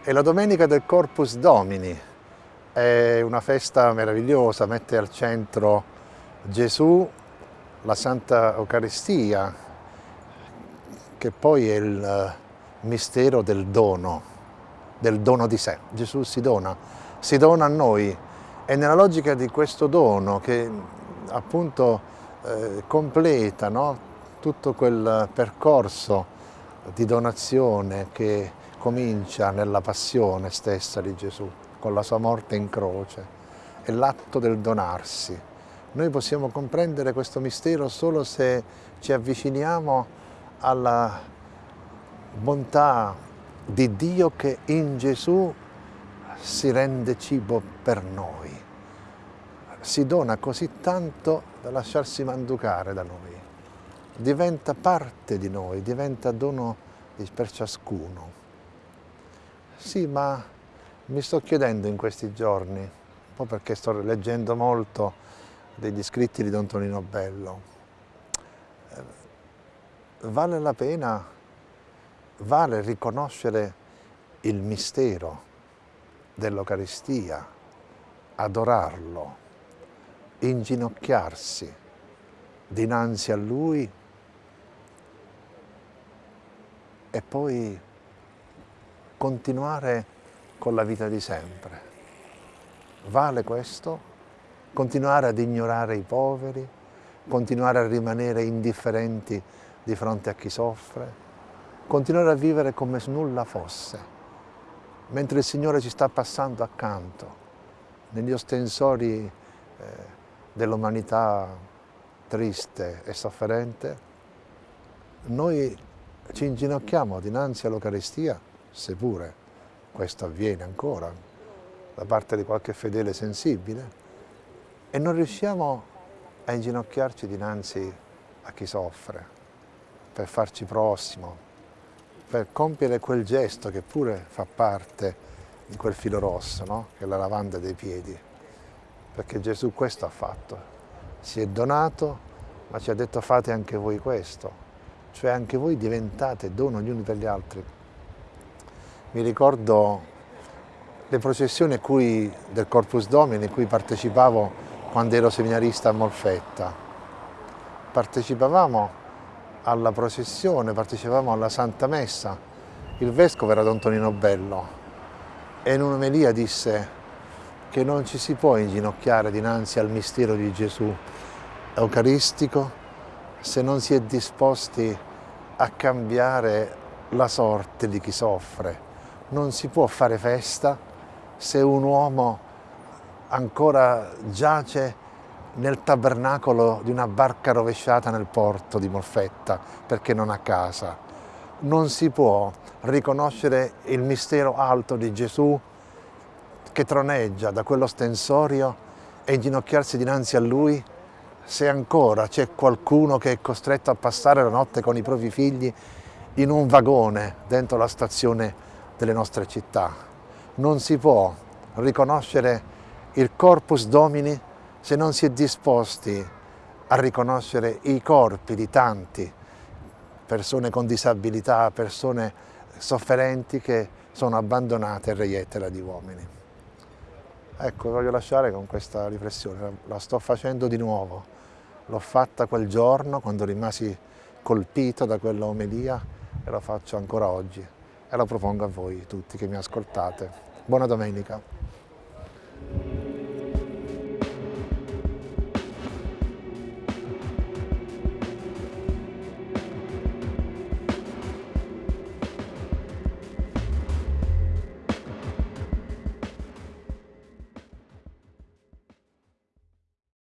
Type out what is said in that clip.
È la domenica del Corpus Domini, è una festa meravigliosa, mette al centro Gesù, la Santa Eucaristia, che poi è il eh, mistero del dono, del dono di sé. Gesù si dona, si dona a noi e nella logica di questo dono che appunto eh, completa no? tutto quel percorso di donazione che comincia nella passione stessa di Gesù, con la sua morte in croce, è l'atto del donarsi. Noi possiamo comprendere questo mistero solo se ci avviciniamo alla bontà di Dio che in Gesù si rende cibo per noi. Si dona così tanto da lasciarsi manducare da noi. Diventa parte di noi, diventa dono per ciascuno. Sì, ma mi sto chiedendo in questi giorni, un po' perché sto leggendo molto degli scritti di Don Tonino Bello, eh, vale la pena, vale riconoscere il mistero dell'Eucaristia, adorarlo, inginocchiarsi dinanzi a Lui e poi continuare con la vita di sempre. Vale questo? Continuare ad ignorare i poveri? Continuare a rimanere indifferenti di fronte a chi soffre? Continuare a vivere come se nulla fosse, mentre il Signore ci sta passando accanto, negli ostensori eh, dell'umanità triste e sofferente, noi ci inginocchiamo dinanzi all'Eucaristia seppure questo avviene ancora da parte di qualche fedele sensibile, e non riusciamo a inginocchiarci dinanzi a chi soffre, per farci prossimo, per compiere quel gesto che pure fa parte di quel filo rosso, no? che è la lavanda dei piedi, perché Gesù questo ha fatto, si è donato, ma ci ha detto fate anche voi questo, cioè anche voi diventate dono gli uni per gli altri mi ricordo le processioni cui, del Corpus Domini in cui partecipavo quando ero seminarista a Molfetta. Partecipavamo alla processione, partecipavamo alla Santa Messa. Il Vescovo era Don Tonino Bello e in un'omelia disse che non ci si può inginocchiare dinanzi al mistero di Gesù eucaristico se non si è disposti a cambiare la sorte di chi soffre non si può fare festa se un uomo ancora giace nel tabernacolo di una barca rovesciata nel porto di Molfetta perché non ha casa. Non si può riconoscere il mistero alto di Gesù che troneggia da quello stensorio e inginocchiarsi dinanzi a Lui se ancora c'è qualcuno che è costretto a passare la notte con i propri figli in un vagone dentro la stazione delle nostre città. Non si può riconoscere il corpus domini se non si è disposti a riconoscere i corpi di tanti, persone con disabilità, persone sofferenti che sono abbandonate a reiettera di uomini. Ecco, voglio lasciare con questa riflessione, la sto facendo di nuovo. L'ho fatta quel giorno quando rimasi colpito da quella omelia e lo faccio ancora oggi e la propongo a voi tutti che mi ascoltate. Buona domenica.